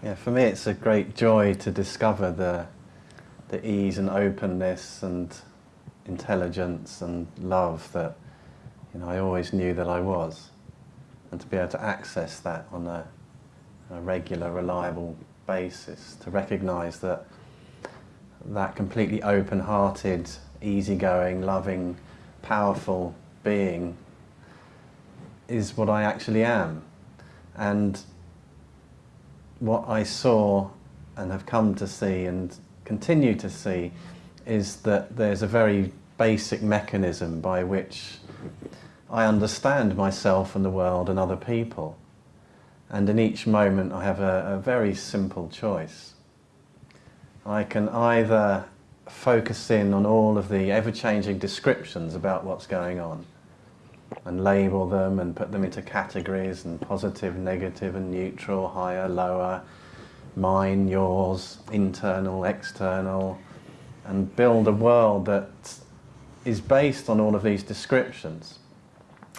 Yeah, for me it's a great joy to discover the, the ease and openness and intelligence and love that you know, I always knew that I was. And to be able to access that on a, a regular, reliable basis, to recognize that that completely open-hearted, easygoing, loving, powerful being is what I actually am. And what I saw and have come to see and continue to see is that there's a very basic mechanism by which I understand myself and the world and other people. And in each moment I have a, a very simple choice. I can either focus in on all of the ever-changing descriptions about what's going on and label them and put them into categories and positive, negative and neutral, higher, lower, mine, yours, internal, external and build a world that is based on all of these descriptions.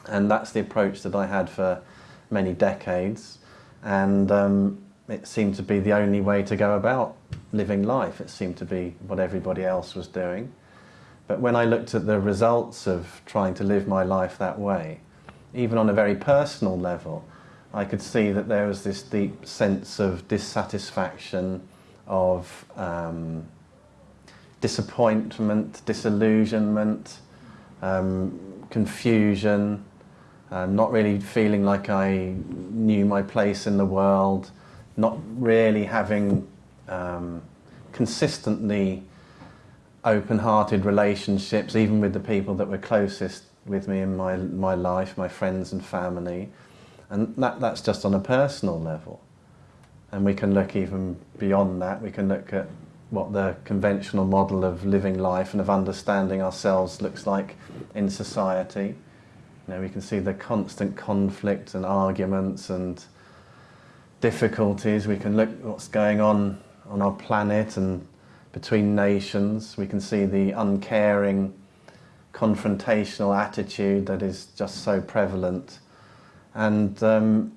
And that's the approach that I had for many decades. And um, it seemed to be the only way to go about living life. It seemed to be what everybody else was doing. But when I looked at the results of trying to live my life that way, even on a very personal level, I could see that there was this deep sense of dissatisfaction, of um, disappointment, disillusionment, um, confusion, uh, not really feeling like I knew my place in the world, not really having um, consistently open-hearted relationships, even with the people that were closest with me in my, my life, my friends and family. And that, that's just on a personal level. And we can look even beyond that. We can look at what the conventional model of living life and of understanding ourselves looks like in society. You know, we can see the constant conflict and arguments and difficulties. We can look what's going on on our planet and between nations. We can see the uncaring, confrontational attitude that is just so prevalent. And um,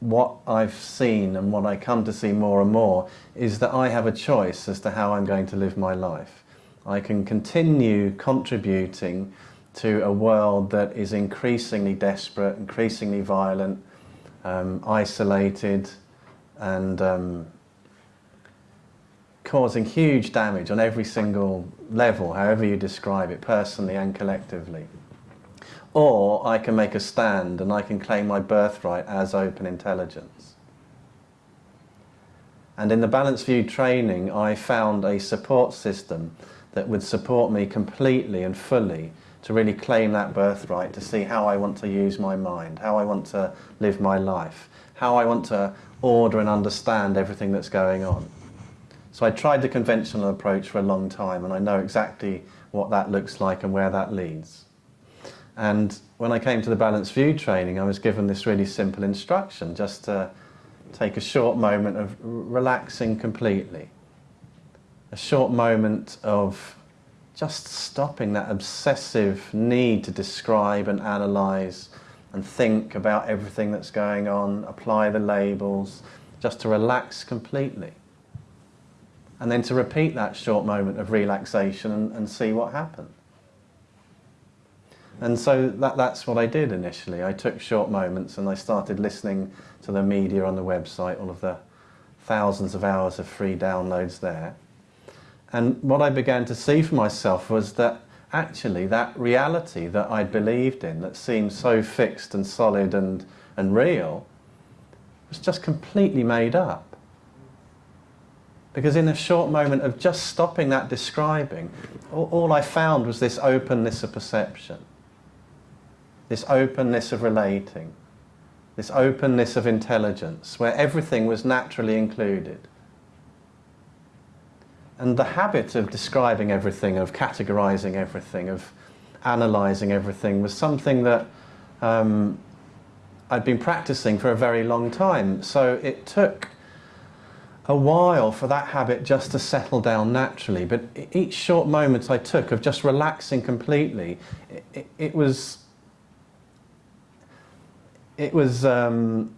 what I've seen and what I come to see more and more is that I have a choice as to how I'm going to live my life. I can continue contributing to a world that is increasingly desperate, increasingly violent, um, isolated and um, causing huge damage on every single level, however you describe it, personally and collectively. Or I can make a stand and I can claim my birthright as open intelligence. And in the Balanced View training, I found a support system that would support me completely and fully to really claim that birthright, to see how I want to use my mind, how I want to live my life, how I want to order and understand everything that's going on. So I tried the conventional approach for a long time and I know exactly what that looks like and where that leads. And when I came to the Balanced View training, I was given this really simple instruction, just to take a short moment of relaxing completely. A short moment of just stopping that obsessive need to describe and analyse and think about everything that's going on, apply the labels, just to relax completely. And then to repeat that short moment of relaxation and, and see what happened. And so that, that's what I did initially. I took short moments and I started listening to the media on the website, all of the thousands of hours of free downloads there. And what I began to see for myself was that actually that reality that I'd believed in, that seemed so fixed and solid and, and real, was just completely made up. Because in a short moment of just stopping that describing, all, all I found was this openness of perception this openness of relating, this openness of intelligence, where everything was naturally included. And the habit of describing everything, of categorizing everything, of analyzing everything was something that um, I'd been practicing for a very long time. So it took a while for that habit just to settle down naturally. But each short moment I took of just relaxing completely, it, it, it was it was um,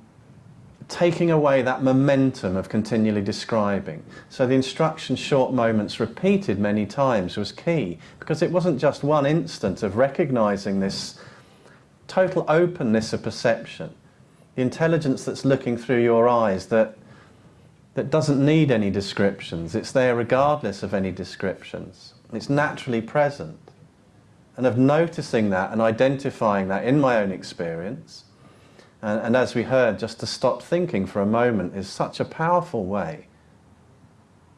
taking away that momentum of continually describing. So the instruction short moments repeated many times was key because it wasn't just one instant of recognizing this total openness of perception, the intelligence that's looking through your eyes that, that doesn't need any descriptions, it's there regardless of any descriptions. It's naturally present. And of noticing that and identifying that in my own experience, and, and as we heard, just to stop thinking for a moment is such a powerful way.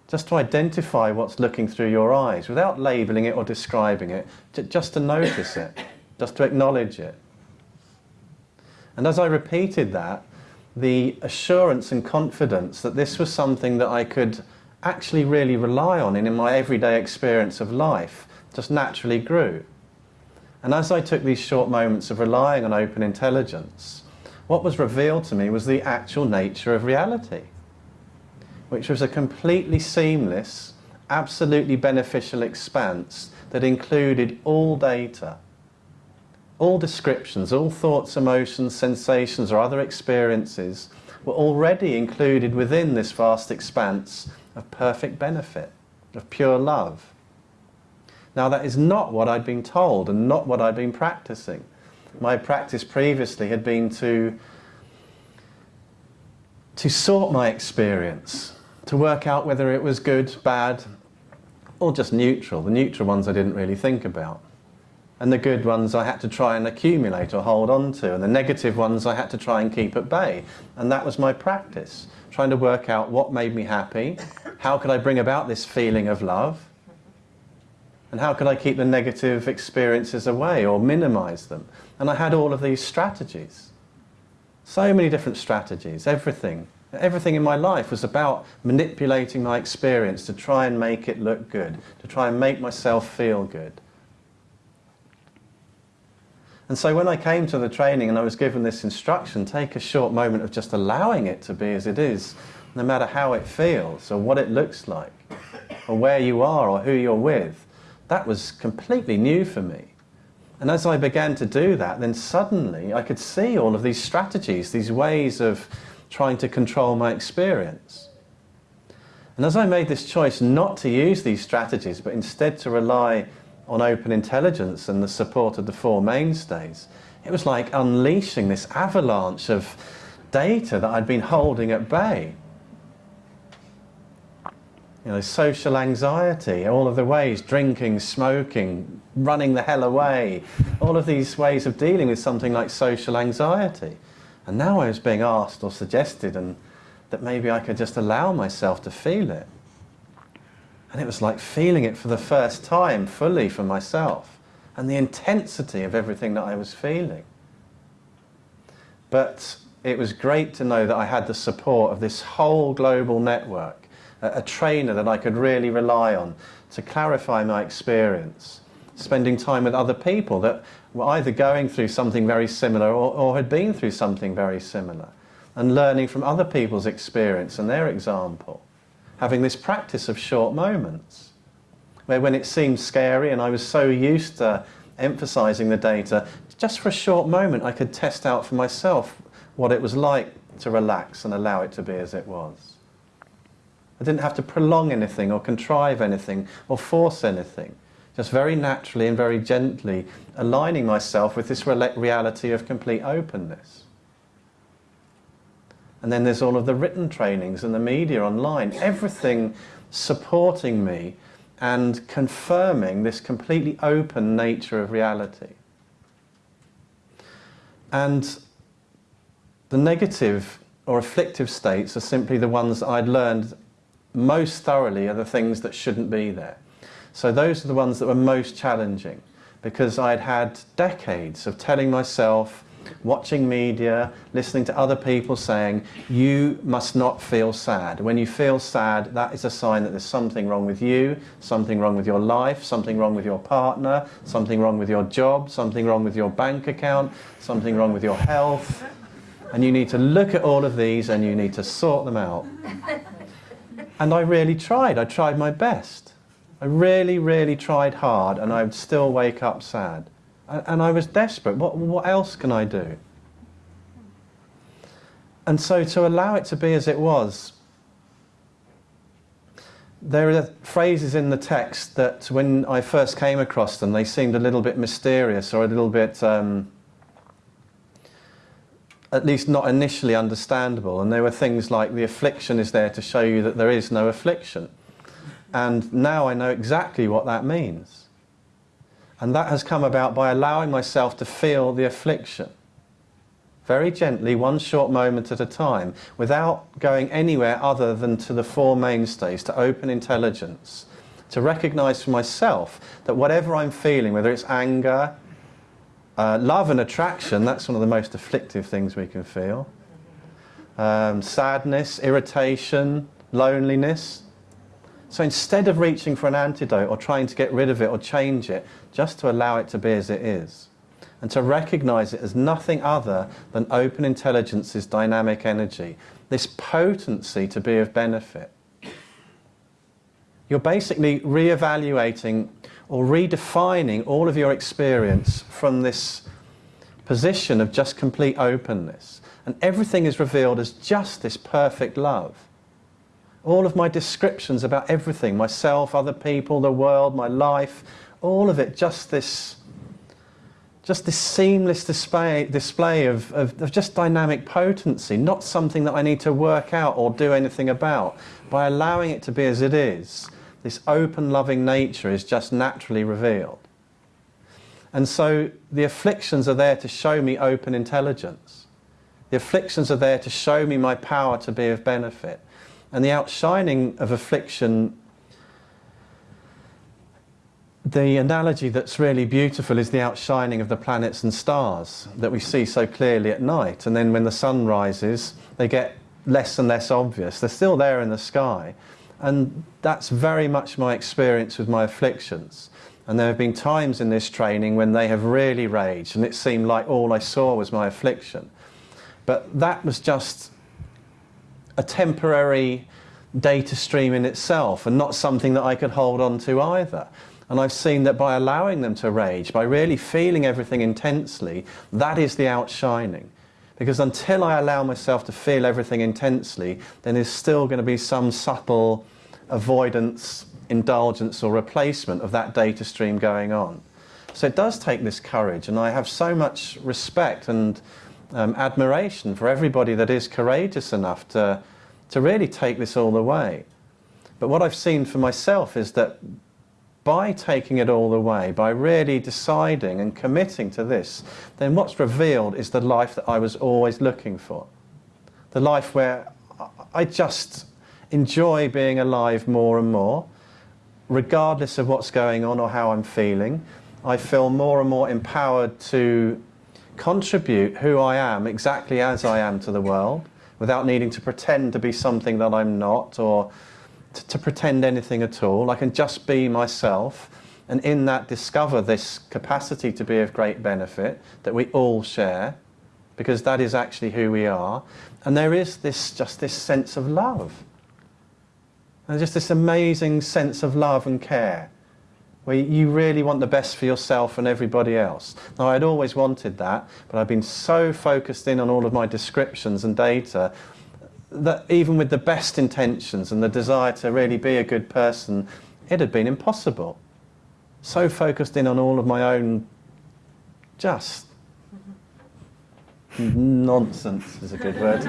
Just to identify what's looking through your eyes without labeling it or describing it, just to notice it, just to acknowledge it. And as I repeated that, the assurance and confidence that this was something that I could actually really rely on in, in my everyday experience of life just naturally grew. And as I took these short moments of relying on open intelligence, what was revealed to me was the actual nature of reality, which was a completely seamless, absolutely beneficial expanse that included all data all descriptions, all thoughts, emotions, sensations or other experiences were already included within this vast expanse of perfect benefit, of pure love. Now that is not what I'd been told and not what I'd been practicing. My practice previously had been to, to sort my experience, to work out whether it was good, bad, or just neutral. The neutral ones I didn't really think about and the good ones I had to try and accumulate or hold on to, and the negative ones I had to try and keep at bay. And that was my practice, trying to work out what made me happy, how could I bring about this feeling of love, and how could I keep the negative experiences away or minimize them. And I had all of these strategies. So many different strategies, everything. Everything in my life was about manipulating my experience to try and make it look good, to try and make myself feel good. And so when I came to the training and I was given this instruction, take a short moment of just allowing it to be as it is, no matter how it feels or what it looks like, or where you are or who you're with, that was completely new for me. And as I began to do that, then suddenly I could see all of these strategies, these ways of trying to control my experience. And as I made this choice not to use these strategies, but instead to rely on open intelligence and the support of the four mainstays, it was like unleashing this avalanche of data that I'd been holding at bay. You know, social anxiety, all of the ways, drinking, smoking, running the hell away, all of these ways of dealing with something like social anxiety. And now I was being asked or suggested and that maybe I could just allow myself to feel it. And it was like feeling it for the first time fully for myself and the intensity of everything that I was feeling. But it was great to know that I had the support of this whole global network, a, a trainer that I could really rely on to clarify my experience, spending time with other people that were either going through something very similar or, or had been through something very similar, and learning from other people's experience and their example having this practice of short moments, where when it seemed scary and I was so used to emphasizing the data, just for a short moment I could test out for myself what it was like to relax and allow it to be as it was. I didn't have to prolong anything or contrive anything or force anything. Just very naturally and very gently aligning myself with this reality of complete openness. And then there's all of the written trainings and the media online, everything supporting me and confirming this completely open nature of reality. And the negative or afflictive states are simply the ones that I'd learned most thoroughly are the things that shouldn't be there. So those are the ones that were most challenging because I'd had decades of telling myself watching media, listening to other people saying, you must not feel sad. When you feel sad, that is a sign that there's something wrong with you, something wrong with your life, something wrong with your partner, something wrong with your job, something wrong with your bank account, something wrong with your health. And you need to look at all of these and you need to sort them out. And I really tried. I tried my best. I really, really tried hard and I would still wake up sad. And I was desperate. What, what else can I do? and so to allow it to be as it was, there are phrases in the text that when I first came across them, they seemed a little bit mysterious or a little bit, um, at least not initially understandable. And there were things like the affliction is there to show you that there is no affliction. And now I know exactly what that means. And that has come about by allowing myself to feel the affliction very gently, one short moment at a time, without going anywhere other than to the four mainstays, to open intelligence, to recognize for myself that whatever I'm feeling, whether it's anger, uh, love and attraction, that's one of the most afflictive things we can feel. Um, sadness, irritation, loneliness. So instead of reaching for an antidote or trying to get rid of it or change it, just to allow it to be as it is and to recognize it as nothing other than open intelligence's dynamic energy, this potency to be of benefit. You're basically re-evaluating or redefining all of your experience from this position of just complete openness. And everything is revealed as just this perfect love. All of my descriptions about everything, myself, other people, the world, my life, all of it just this just this seamless display, display of, of, of, just dynamic potency, not something that I need to work out or do anything about. By allowing it to be as it is, this open, loving nature is just naturally revealed. And so the afflictions are there to show me open intelligence. The afflictions are there to show me my power to be of benefit. And the outshining of affliction the analogy that's really beautiful is the outshining of the planets and stars that we see so clearly at night. And then when the sun rises, they get less and less obvious. They're still there in the sky. And that's very much my experience with my afflictions. And there have been times in this training when they have really raged and it seemed like all I saw was my affliction. But that was just a temporary data stream in itself and not something that I could hold on to either. And I've seen that by allowing them to rage, by really feeling everything intensely, that is the outshining. Because until I allow myself to feel everything intensely, then there's still going to be some subtle avoidance, indulgence or replacement of that data stream going on. So it does take this courage and I have so much respect and um, admiration for everybody that is courageous enough to, to really take this all the way. But what I've seen for myself is that by taking it all the way, by really deciding and committing to this, then what's revealed is the life that I was always looking for. The life where I just enjoy being alive more and more, regardless of what's going on or how I'm feeling. I feel more and more empowered to contribute who I am exactly as I am to the world without needing to pretend to be something that I'm not or to pretend anything at all. I can just be myself and in that discover this capacity to be of great benefit that we all share because that is actually who we are. And there is this just this sense of love. And just this amazing sense of love and care where you really want the best for yourself and everybody else. Now I'd always wanted that, but I've been so focused in on all of my descriptions and data that even with the best intentions and the desire to really be a good person, it had been impossible. So focused in on all of my own just nonsense is a good word.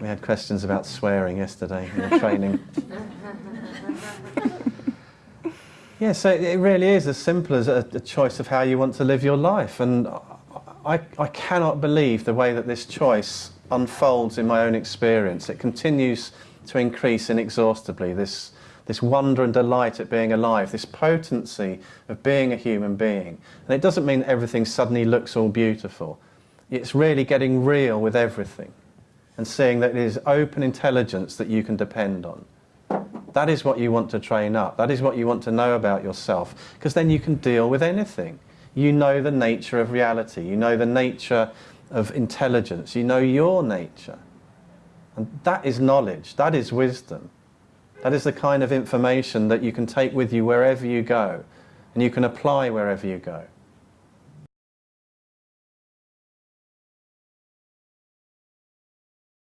We had questions about swearing yesterday in the training. yeah, so it really is as simple as a, a choice of how you want to live your life. And I, I cannot believe the way that this choice unfolds in my own experience. It continues to increase inexhaustibly, this, this wonder and delight at being alive, this potency of being a human being. And it doesn't mean everything suddenly looks all beautiful. It's really getting real with everything and seeing that it is open intelligence that you can depend on. That is what you want to train up. That is what you want to know about yourself because then you can deal with anything. You know the nature of reality. You know the nature of intelligence. You know your nature. And that is knowledge. That is wisdom. That is the kind of information that you can take with you wherever you go and you can apply wherever you go.